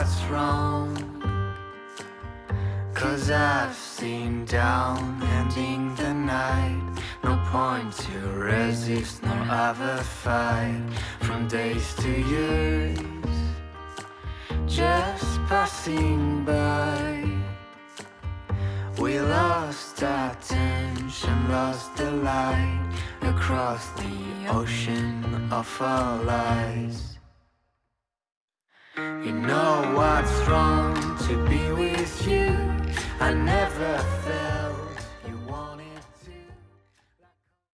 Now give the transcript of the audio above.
what's wrong. Cause I've seen down ending the night. No point to resist nor ever fight. From days to years Just passing by. We lost our tension, lost the light Across the ocean of our lies You know what's wrong to be with you. I never